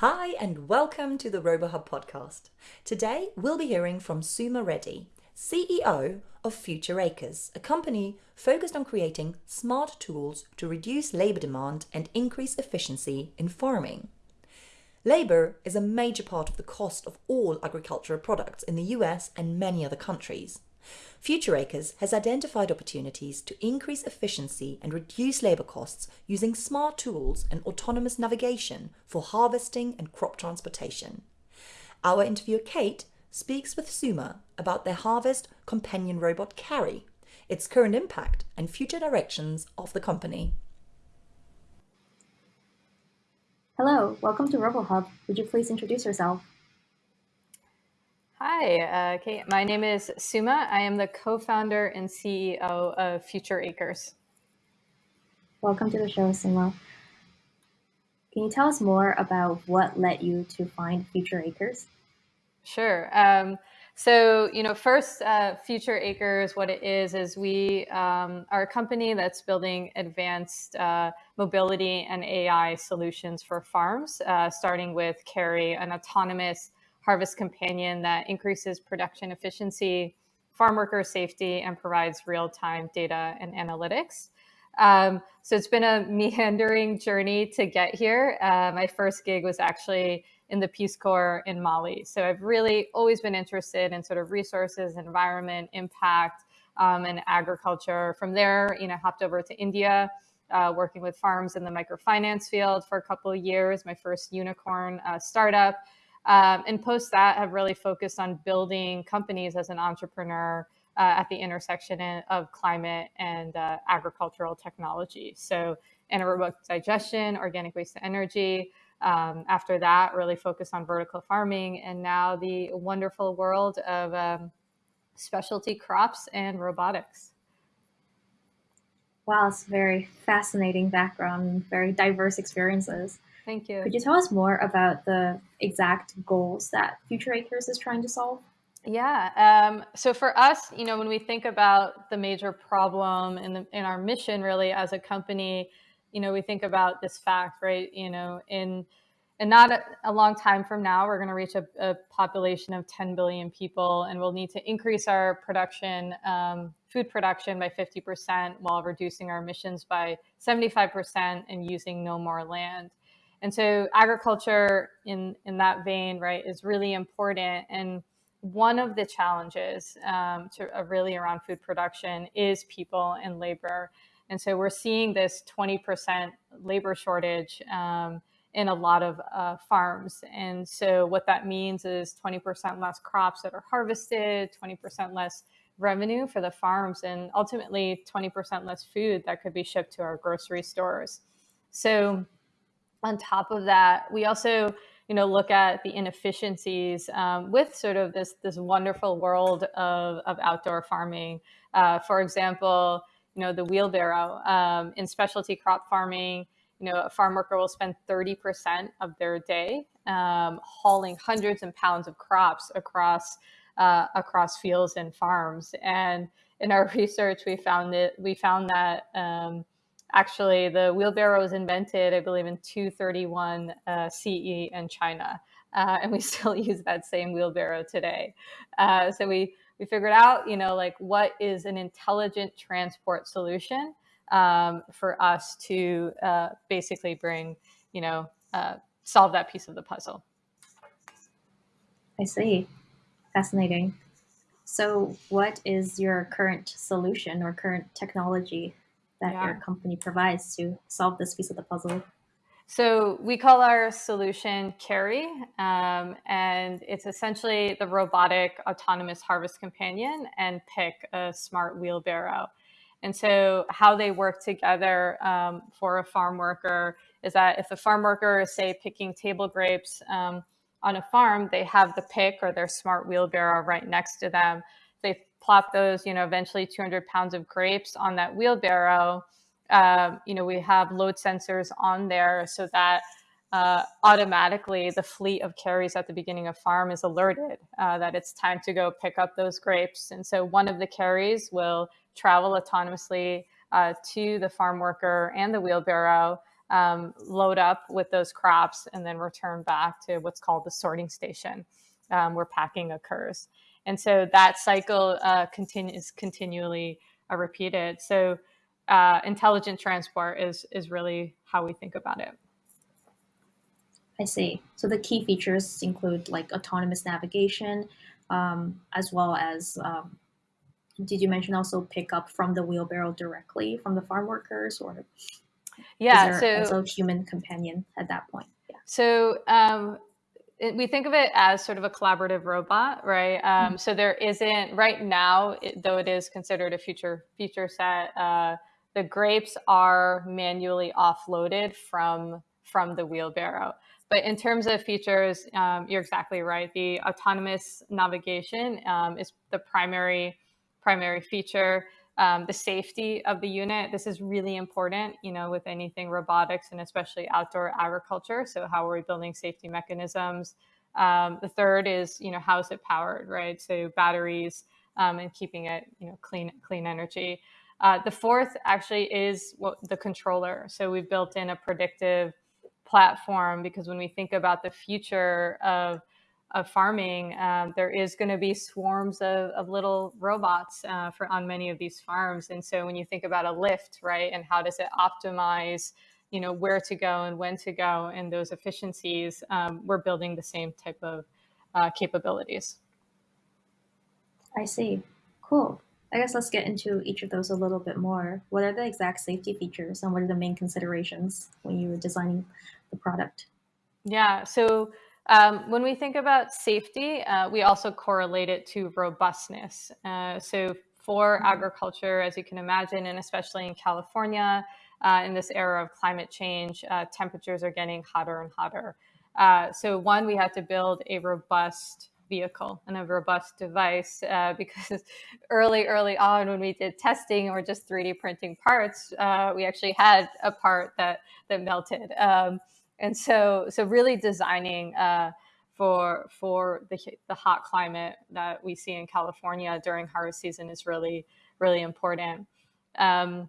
Hi, and welcome to the RoboHub podcast. Today, we'll be hearing from Suma Reddy, CEO of Future Acres, a company focused on creating smart tools to reduce labor demand and increase efficiency in farming. Labor is a major part of the cost of all agricultural products in the US and many other countries. Future Acres has identified opportunities to increase efficiency and reduce labor costs using smart tools and autonomous navigation for harvesting and crop transportation. Our interviewer Kate speaks with Suma about their harvest companion robot Carry, its current impact, and future directions of the company. Hello, welcome to RoboHub. Would you please introduce yourself? Hi, uh, Kate. My name is Suma. I am the co-founder and CEO of Future Acres. Welcome to the show, Suma. Can you tell us more about what led you to find Future Acres? Sure. Um, so, you know, first, uh, Future Acres, what it is, is we um, are a company that's building advanced uh, mobility and AI solutions for farms, uh, starting with Carry, an autonomous Harvest Companion that increases production efficiency, farm worker safety, and provides real time data and analytics. Um, so it's been a meandering journey to get here. Uh, my first gig was actually in the Peace Corps in Mali. So I've really always been interested in sort of resources, environment, impact, um, and agriculture. From there, you know, hopped over to India, uh, working with farms in the microfinance field for a couple of years. My first unicorn uh, startup, um, and post that have really focused on building companies as an entrepreneur uh, at the intersection of climate and uh, agricultural technology. So anaerobic digestion, organic waste to energy. Um, after that, really focused on vertical farming, and now the wonderful world of um, specialty crops and robotics. Wow, it's very fascinating background, very diverse experiences. Thank you. Could you tell us more about the exact goals that Future Acres is trying to solve? Yeah. Um, so for us, you know, when we think about the major problem in the, in our mission, really as a company, you know, we think about this fact, right? You know, in and not a, a long time from now, we're going to reach a, a, population of 10 billion people, and we'll need to increase our production, um, food production, by 50% while reducing our emissions by 75% and using no more land. And so agriculture in, in that vein, right, is really important. And one of the challenges um, to, uh, really around food production is people and labor. And so we're seeing this 20% labor shortage um, in a lot of uh, farms. And so what that means is 20% less crops that are harvested, 20% less revenue for the farms, and ultimately 20% less food that could be shipped to our grocery stores. So on top of that, we also you know look at the inefficiencies um, with sort of this this wonderful world of, of outdoor farming. Uh, for example, you know the wheelbarrow um, in specialty crop farming. You know, a farm worker will spend 30% of their day um, hauling hundreds and pounds of crops across uh, across fields and farms. And in our research, we found it. We found that um, Actually, the wheelbarrow was invented, I believe, in 231 uh, CE in China, uh, and we still use that same wheelbarrow today. Uh, so we we figured out, you know, like what is an intelligent transport solution um, for us to uh, basically bring, you know, uh, solve that piece of the puzzle. I see. Fascinating. So, what is your current solution or current technology that yeah. your company provides to solve this piece of the puzzle? So we call our solution Carry, um, and it's essentially the robotic autonomous harvest companion and Pick, a smart wheelbarrow. And so how they work together um, for a farm worker is that if a farm worker is, say, picking table grapes um, on a farm, they have the pick or their smart wheelbarrow right next to them they plop those, you know, eventually 200 pounds of grapes on that wheelbarrow. Uh, you know, we have load sensors on there so that uh, automatically the fleet of carries at the beginning of farm is alerted uh, that it's time to go pick up those grapes. And so one of the carries will travel autonomously uh, to the farm worker and the wheelbarrow. um, load up with those crops, and then return back to what's called the sorting station, um, where packing occurs. And so that cycle uh, continues continually uh, repeated. So uh, intelligent transport is is really how we think about it. I see. So the key features include like autonomous navigation, um, as well as um, did you mention also pick up from the wheelbarrow directly from the farm workers, or yeah, so also human companion at that point? Yeah. So um, we think of it as sort of a collaborative robot, right? Um, mm-hmm. So there isn't right now, it, though it is considered a future feature set. Uh, the grapes are manually offloaded from from the wheelbarrow. But in terms of features, um, you're exactly right. The autonomous navigation um, is the primary primary feature. Um, the safety of the unit. This is really important, you know, with anything robotics and especially outdoor agriculture. So how are we building safety mechanisms? Um, the third is, you know, how is it powered, right? So batteries um, and keeping it, you know, clean clean energy. Uh, the fourth actually is what the controller. So we've built in a predictive platform because when we think about the future of of farming, um, there is going to be swarms of, of little robots uh, for on many of these farms. And so when you think about a lift, right, and how does it optimize, you know, where to go and when to go and those efficiencies, um, we're building the same type of uh, capabilities. I see. Cool. I guess let's get into each of those a little bit more. What are the exact safety features and what are the main considerations when you were designing the product? Yeah, so um, when we think about safety, uh, we also correlate it to robustness. Uh, so for mm-hmm. agriculture, as you can imagine, and especially in California, uh, in this era of climate change, uh, temperatures are getting hotter and hotter. Uh, so one, we had to build a robust vehicle and a robust device uh, because early, early on when we did testing or just 3D printing parts, uh, we actually had a part that that melted. Um, and so, so really designing uh, for for the the hot climate that we see in California during harvest season is really really important. Um,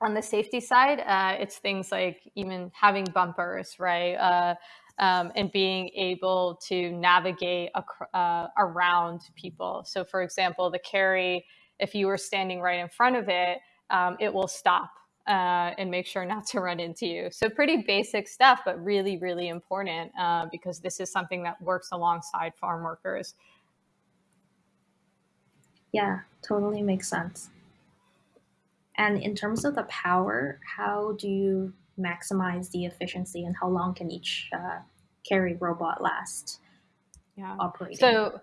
on the safety side, uh, it's things like even having bumpers, right? Uh, um, and being able to navigate uh, around people. So, for example, the carry, if you were standing right in front of it, um, it will stop uh, and make sure not to run into you. So, pretty basic stuff, but really, really important uh, because this is something that works alongside farm workers. Yeah, totally makes sense. And in terms of the power, how do you maximize the efficiency and how long can each uh, carry robot last yeah. operating? So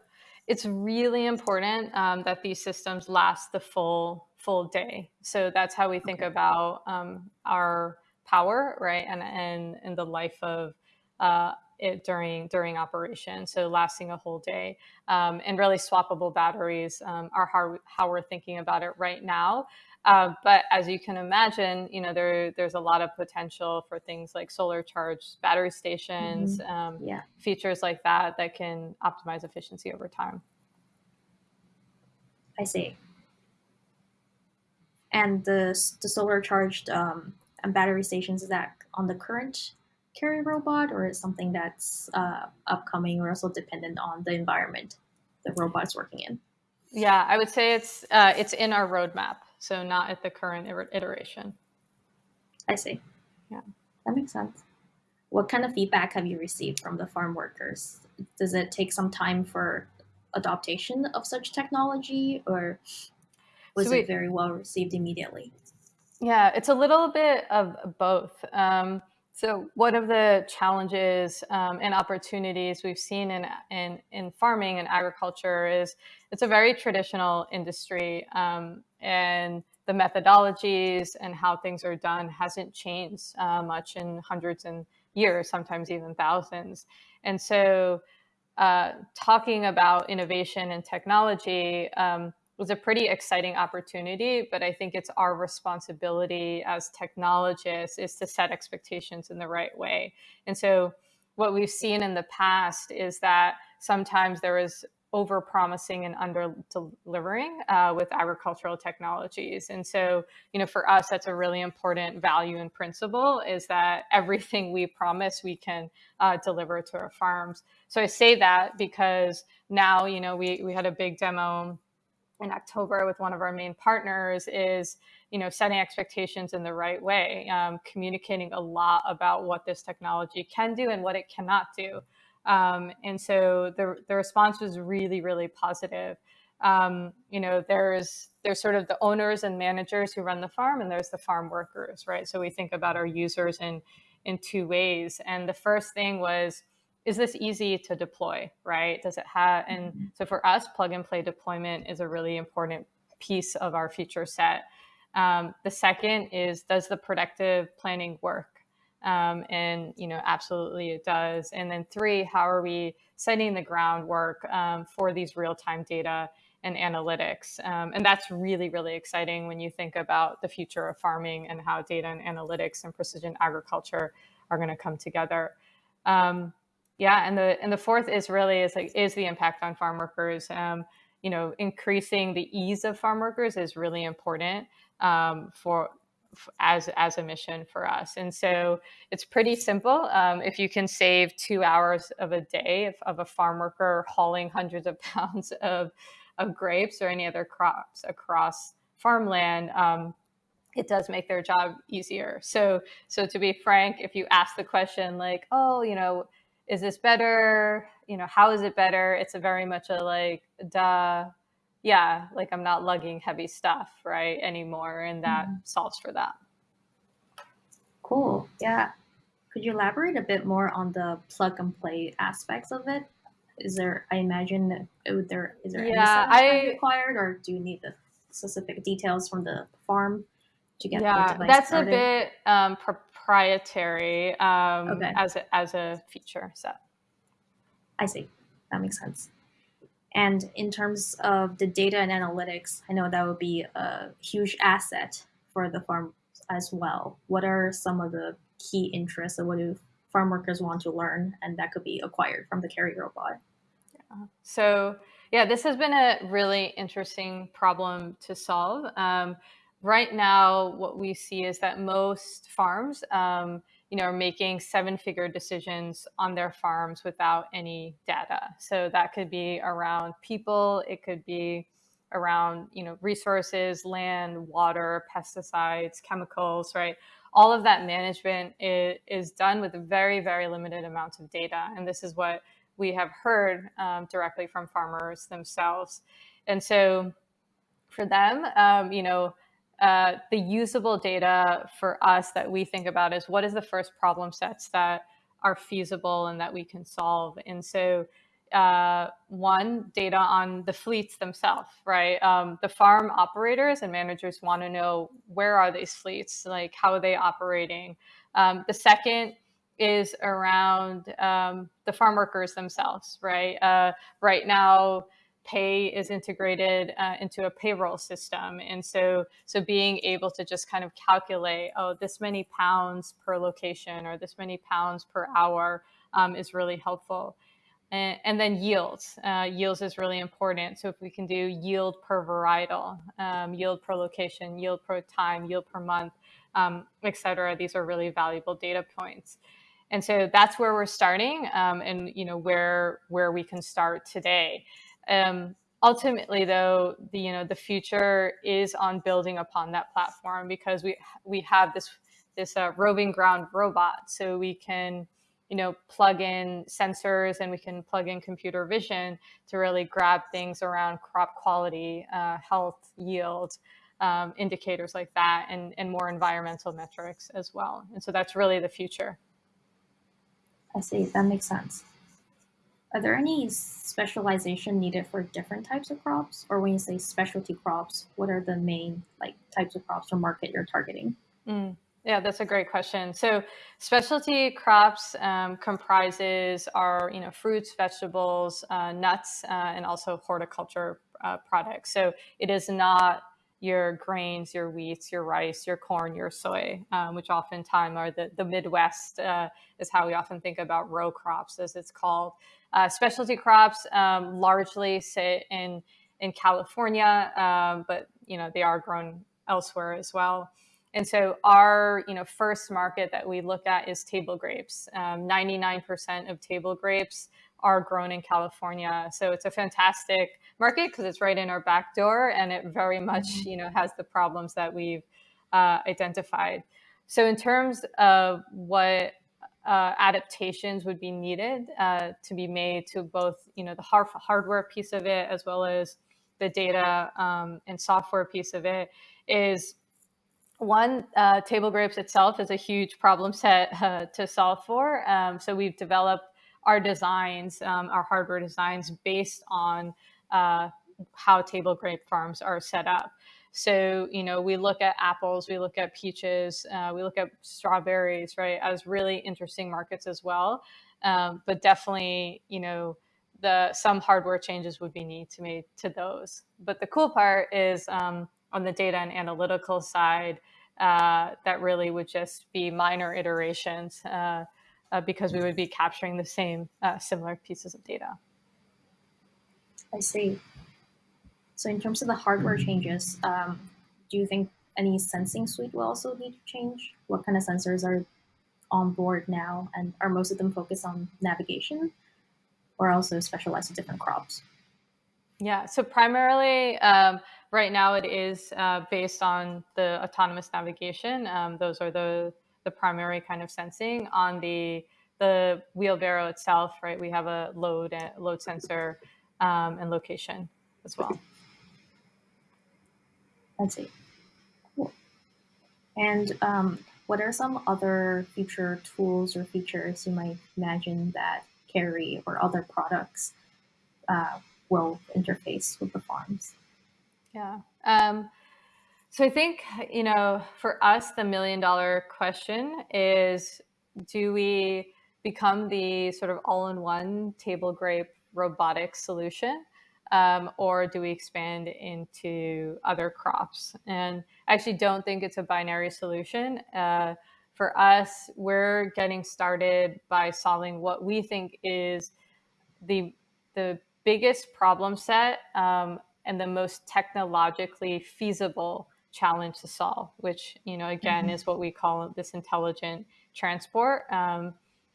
it's really important um, that these systems last the full full day. So that's how we think okay. about um, our power, right, and and and the life of uh, it during during operation. So lasting a whole day, um, and really swappable batteries um, are how how we're thinking about it right now. Uh, but as you can imagine, you know there there's a lot of potential for things like solar charged battery stations, mm-hmm. um, yeah. features like that that can optimize efficiency over time. I see. And the the solar charged um, and battery stations is that on the current carry robot, or is something that's uh, upcoming, or also dependent on the environment the robot's working in? Yeah, I would say it's uh, it's in our roadmap so not at the current iteration. I see. Yeah. That makes sense. What kind of feedback have you received from the farm workers? Does it take some time for adaptation of such technology or was so it very well received immediately? Yeah, it's a little bit of both. Um, so one of the challenges um, and opportunities we've seen in, in, in farming and agriculture is it's a very traditional industry. Um, and the methodologies and how things are done hasn't changed uh, much in hundreds and years, sometimes even thousands. And so, uh, talking about innovation and technology um, was a pretty exciting opportunity, but I think it's our responsibility as technologists is to set expectations in the right way. And so, what we've seen in the past is that sometimes there is over promising and under delivering uh, with agricultural technologies. And so, you know, for us, that's a really important value and principle is that everything we promise we can uh, deliver to our farms. So I say that because now, you know, we, we had a big demo in October with one of our main partners is, you know, setting expectations in the right way, um, communicating a lot about what this technology can do and what it cannot do. Um, and so the, the response was really, really positive. Um, you know, there's there's sort of the owners and managers who run the farm, and there's the farm workers, right? So we think about our users in in two ways. And the first thing was, is this easy to deploy, right? Does it have? And mm-hmm. so for us, plug and play deployment is a really important piece of our feature set. Um, the second is, does the predictive planning work? Um, and you know, absolutely it does. And then three, how are we setting the groundwork um, for these real-time data and analytics? Um, and that's really, really exciting when you think about the future of farming and how data and analytics and precision agriculture are going to come together. Um, yeah, and the and the fourth is really is like is the impact on farm workers. Um, you know, increasing the ease of farm workers is really important um, for as as a mission for us. And so it's pretty simple. Um, if you can save two hours of a day of, of, a farm worker hauling hundreds of pounds of of grapes or any other crops across farmland, um, it does make their job easier. So so to be frank, if you ask the question like, oh, you know, is this better? You know, how is it better? It's a very much a like, duh, yeah, like I'm not lugging heavy stuff, right, anymore. And that mm-hmm. solves for that. Cool. Yeah. Could you elaborate a bit more on the plug and play aspects of it? Is there, I imagine, that oh, there is there yeah, any I, required, or do you need the specific details from the farm to get yeah, that's started? a bit um, proprietary um, okay. as a, as a feature set. I see. That makes sense. And in terms of the data and analytics, I know that would be a huge asset for the farm as well. What are some of the key interests of what do farm workers want to learn and that could be acquired from the Carry robot? Yeah. So yeah, this has been a really interesting problem to solve. Um, right now, what we see is that most farms um, you know, are making seven figure decisions on their farms without any data. So that could be around people, it could be around, you know, resources, land, water, pesticides, chemicals, right? All of that management is, is done with a very, very limited amounts of data. And this is what we have heard um, directly from farmers themselves. And so for them, um, you know, uh, the usable data for us that we think about is what is the first problem sets that are feasible and that we can solve. And so, uh, one, data on the fleets themselves, right? Um, the farm operators and managers want to know where are these fleets, like how are they operating. Um, the second is around um, the farm workers themselves, right? Uh, right now, pay is integrated uh, into a payroll system. And so, so being able to just kind of calculate, oh, this many pounds per location or this many pounds per hour um, is really helpful. And, and then yields. Uh, yields is really important. So if we can do yield per varietal, um, yield per location, yield per time, yield per month, um, et cetera, these are really valuable data points. And so that's where we're starting um, and, you know, where, where we can start today. Um, ultimately, though, the you know the future is on building upon that platform because we we have this this uh, roving ground robot, so we can you know plug in sensors and we can plug in computer vision to really grab things around crop quality, uh, health, yield. Um, indicators like that and, and more environmental metrics as well. And so that's really the future. I see. That makes sense. Are there any specialization needed for different types of crops? Or when you say specialty crops, what are the main like types of crops or market you're targeting? Mm, yeah, that's a great question. So specialty crops um, comprises our you know fruits, vegetables, uh, nuts, uh, and also horticulture uh, products. So it is not your grains, your wheats, your rice, your corn, your soy, um, which oftentimes are the, the Midwest, uh, is how we often think about row crops, as it's called. Uh, specialty crops um, largely sit in, in California, um, but you know they are grown elsewhere as well. And so our you know first market that we look at is table grapes. 99% um, of table grapes are grown in California. So it's a fantastic market because it's right in our back door and it very much, mm-hmm. you know, has the problems that we've uh, identified. So in terms of what uh, adaptations would be needed uh, to be made to both, you know, the hard- hardware piece of it as well as the data um, and software piece of it is one, uh, table grapes itself is a huge problem set uh, to solve for. Um, so we've developed our designs, um, our hardware designs, based on uh, how table grape farms are set up. So, you know, we look at apples, we look at peaches, uh, we look at strawberries, right, as really interesting markets as well. Um, but definitely, you know, the some hardware changes would be need to made to those. But the cool part is um, on the data and analytical side, uh, that really would just be minor iterations. Uh, uh, because we would be capturing the same uh, similar pieces of data. I see. So in terms of the hardware changes, um, do you think any sensing suite will also need to change? What kind of sensors are on board now, and are most of them focused on navigation, or also specialized to different crops? Yeah, so primarily um, right now it is uh, based on the autonomous navigation. Um, those are the the primary kind of sensing on the the wheelbarrow itself, right? We have a load load sensor um, and location as well. I see. Cool. And um, what are some other future tools or features you might imagine that Carry or other products uh, will interface with the farms? Yeah. Um, so I think, you know, for us, the million dollar question is do we become the sort of all in one table grape robotic solution? Um, or do we expand into other crops? And I actually don't think it's a binary solution. Uh, for us, we're getting started by solving what we think is the the biggest problem set um, and the most technologically feasible challenge to solve, which, you know, again, mm-hmm. is what we call this intelligent transport. Um,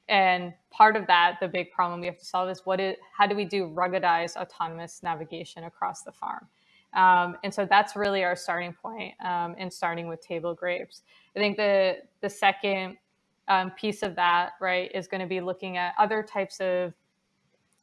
and part of that, the big problem we have to solve is what is, how do we do ruggedized autonomous navigation across the farm? Um, and so that's really our starting point um, in starting with table grapes. I think the, the second um, piece of that, right, is going to be looking at other types of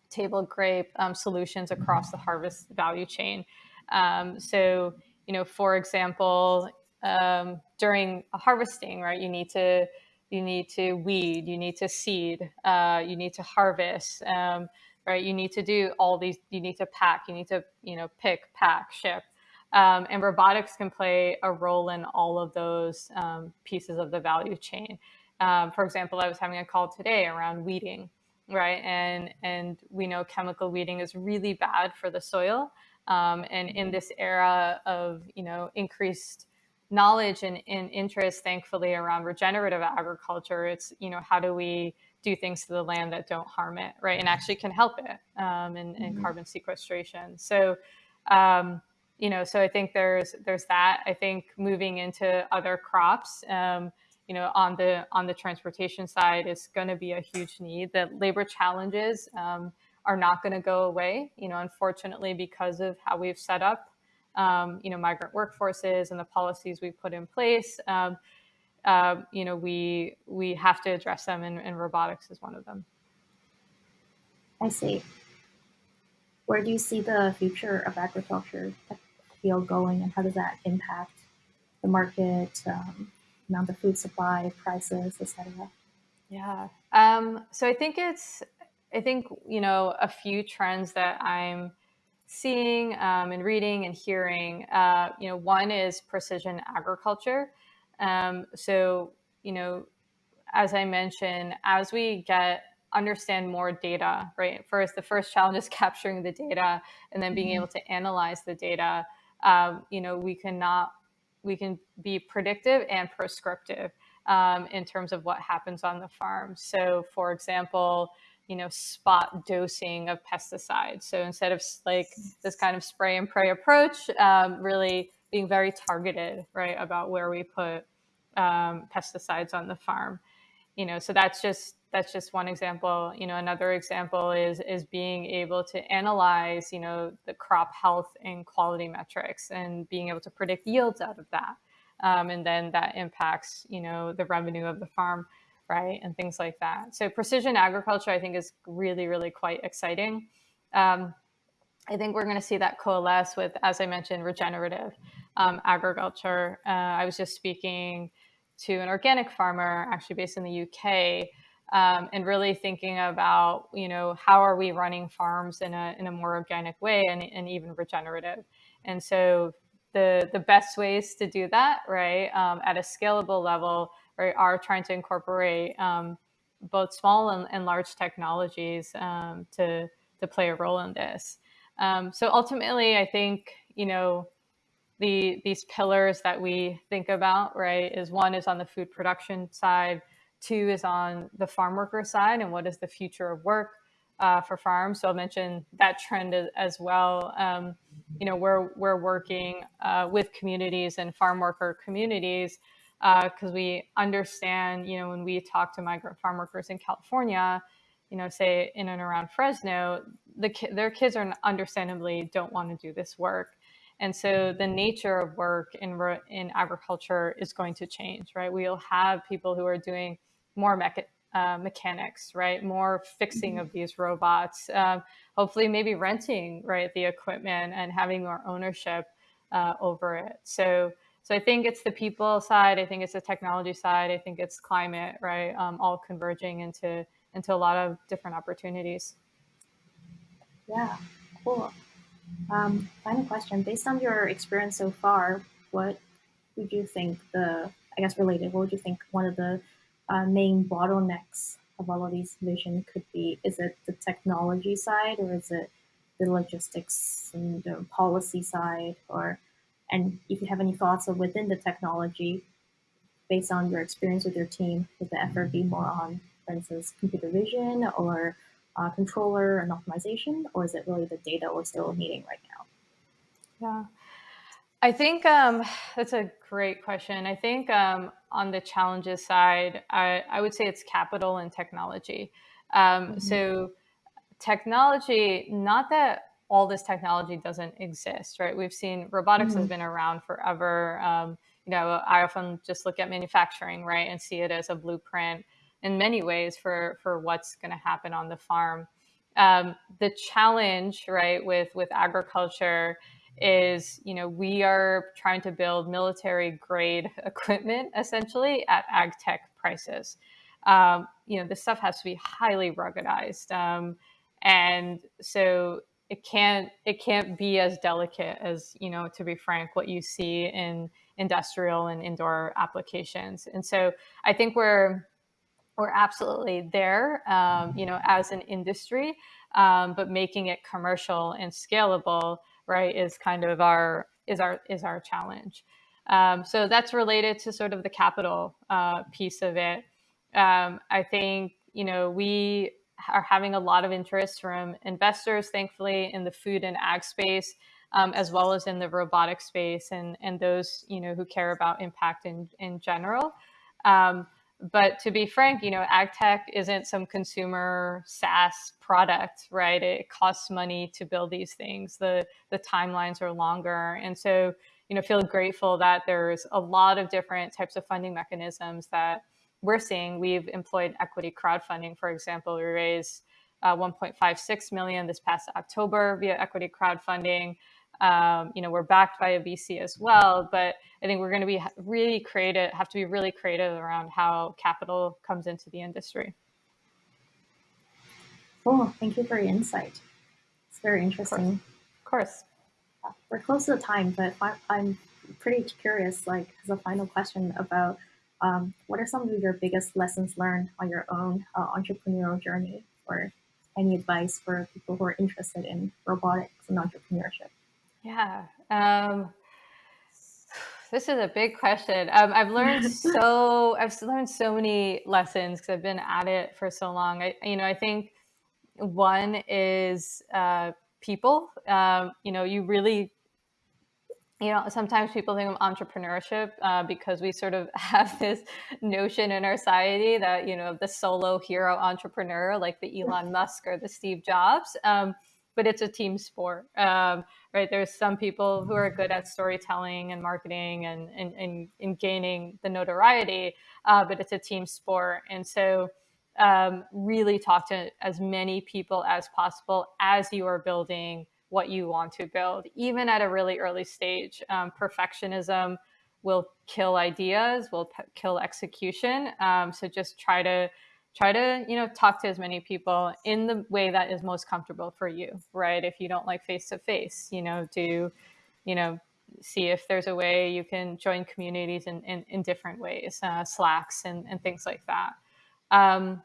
table grape um, solutions across the harvest value chain. Um, so, you know, for example, um, during harvesting, right, you need to you need to weed, you need to seed, uh, you need to harvest, um, right? You need to do all these. You need to pack. You need to you know pick, pack, ship. Um, and robotics can play a role in all of those um, pieces of the value chain. Um, for example, I was having a call today around weeding, right? And and we know chemical weeding is really bad for the soil. Um, and in this era of you know increased knowledge and, and, interest, thankfully, around regenerative agriculture, it's you know how do we do things to the land that don't harm it, right, and actually can help it um, in, in mm-hmm. carbon sequestration. So. Um, you know, so I think there's there's that. I think moving into other crops, um, you know, on the on the transportation side is going to be a huge need. The labor challenges um, are not going to go away. You know, unfortunately, because of how we've set up, um, you know, migrant workforces and the policies we put in place. Um, uh, you know, we we have to address them, and, and robotics is one of them. I see. Where do you see the future of agriculture field going, and how does that impact the market, um, amount of food supply, prices, etc.? Yeah. Um, so I think it's I think, you know, a few trends that I'm seeing um, and reading and hearing. Uh, you know, one is precision agriculture. Um, so, you know, as I mentioned, as we get understand more data, right? First, the first challenge is capturing the data and then being mm-hmm. able to analyze the data. um, you know, we cannot we can be predictive and prescriptive um, in terms of what happens on the farm. So, for example, you know, spot dosing of pesticides. So instead of like this kind of spray and pray approach, um, really being very targeted, right, about where we put um, pesticides on the farm. You know, so that's just that's just one example. You know, another example is is being able to analyze, you know, the crop health and quality metrics and being able to predict yields out of that. Um, and then that impacts, you know, the revenue of the farm, right, and things like that. So precision agriculture, I think, is really, really quite exciting. Um, I think we're going to see that coalesce with, as I mentioned, regenerative um, agriculture. Uh, I was just speaking to an organic farmer, actually based in the UK, um, and really thinking about you know how are we running farms in a in a more organic way and, and even regenerative and so the the best ways to do that right um, at a scalable level are trying to incorporate um, both small and, and large technologies um, to to play a role in this um, so ultimately i think you know the these pillars that we think about right is one is on the food production side Two is on the farm worker side and what is the future of work uh, for farms. So I'll mention that trend as, well. Um, you know, we're, we're working uh, with communities and farm worker communities because uh, we understand, you know, when we talk to migrant farm workers in California, you know, say in and around Fresno, the their kids are understandably don't want to do this work. And so the nature of work in, in agriculture is going to change, right? We'll have people who are doing more mecha- uh, mechanics, right? More fixing of these robots. Um, hopefully, maybe renting right the equipment and having more ownership uh, over it. So, so I think it's the people side. I think it's the technology side. I think it's climate, right? Um, all converging into into a lot of different opportunities. Yeah, cool. Um, final question: Based on your experience so far, what would you think the I guess related? What would you think one of the uh, main bottlenecks of all of these vision could be? Is it the technology side or is it the logistics and the policy side? Or and if you have any thoughts of within the technology, based on your experience with your team, would the effort be more on, for instance, computer vision or uh, controller and optimization, or is it really the data we're still needing right now? Yeah. I think um, that's a great question. I think um, on the challenges side, I, I, would say it's capital and technology. Um, mm-hmm. So, technology, not that all this technology doesn't exist, right? We've seen robotics mm-hmm. has been around forever. Um, you know, I often just look at manufacturing, right, and see it as a blueprint in many ways for for what's going to happen on the farm. Um, the challenge, right, with with agriculture is you know we are trying to build military grade equipment essentially at ag tech prices um, you know this stuff has to be highly ruggedized um, and so it can't it can't be as delicate as you know to be frank what you see in industrial and indoor applications. And so i think we're we're absolutely there um, you know as an industry um, but making it commercial and scalable right is kind of our is our is our challenge. Um, so that's related to sort of the capital uh, piece of it. Um, i think you know we are having a lot of interest from investors thankfully in the food and ag space um, as well as in the robotic space and and those you know who care about impact in in general um, but to be frank, you know, ag tech isn't some consumer SaaS product, right? It costs money to build these things. The the timelines are longer, and so you know, feel grateful that there's a lot of different types of funding mechanisms that we're seeing. We've employed equity crowdfunding, for example. We raised uh, 1.56 million this past October via equity crowdfunding. Um, you know, we're backed by a VC as well, but I think we're going to be really creative, have to be really creative around how capital comes into the industry. Cool. Thank you for your insight. It's very interesting. Of course. Of course. We're close to the time, but I'm pretty curious, like, as a final question about um, what are some of your biggest lessons learned on your own uh, entrepreneurial journey or any advice for people who are interested in robotics and entrepreneurship? Yeah. Um, this is a big question. Um, I've learned so I've learned so many lessons because I've been at it for so long. I, you know, I think one is uh, people. Um, you know, you really you know, sometimes people think of entrepreneurship uh, because we sort of have this notion in our society that, you know, the solo hero entrepreneur, like the Elon Musk or the Steve Jobs. Um, but it's a team sport, um, right? There's some people who are good at storytelling and marketing and, and, and, and gaining the notoriety, uh, but it's a team sport. And so, um, really talk to as many people as possible as you are building what you want to build, even at a really early stage. Um, perfectionism will kill ideas, will kill execution. Um, so just try to try to you know talk to as many people in the way that is most comfortable for you, right? If you don't like face to face, you know, do you know see if there's a way you can join communities in, in, in different ways, uh, Slacks and, and things like that. Um,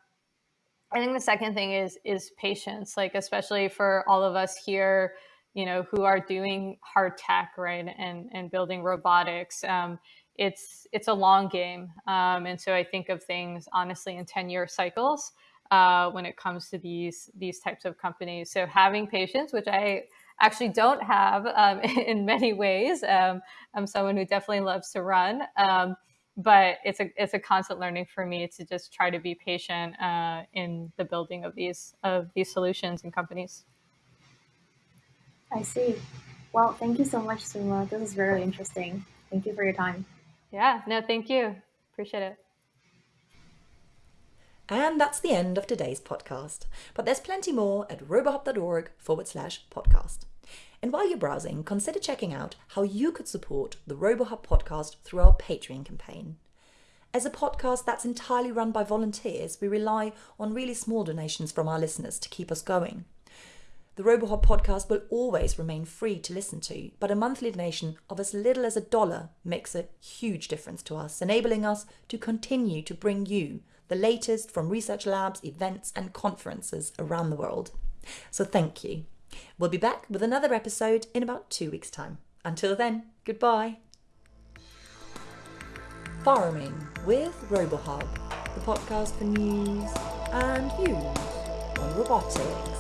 I think the second thing is is patience, like especially for all of us here, you know, who are doing hard tech, right, and and building robotics. Um, it's it's a long game, um, and so I think of things honestly in ten year cycles uh, when it comes to these these types of companies. So having patience, which I actually don't have um, in many ways. Um, I'm someone who definitely loves to run. Um, but it's a it's a constant learning for me to just try to be patient uh, in the building of these of these solutions and companies. I see. Well, thank you so much, Suma. This is very interesting. Thank you for your time. Yeah, no, thank you. Appreciate it. And that's the end of today's podcast. But there's plenty more at robohub.org forward slash podcast. And while you're browsing, consider checking out how you could support the RoboHub podcast through our Patreon campaign. As a podcast that's entirely run by volunteers, we rely on really small donations from our listeners to keep us going. The RoboHub podcast will always remain free to listen to, but a monthly donation of as little as a dollar makes a huge difference to us, enabling us to continue to bring you the latest from research labs, events, and conferences around the world. So thank you. We'll be back with another episode in about two weeks' time. Until then, goodbye. Farming with RoboHub, the podcast for news and views on robotics.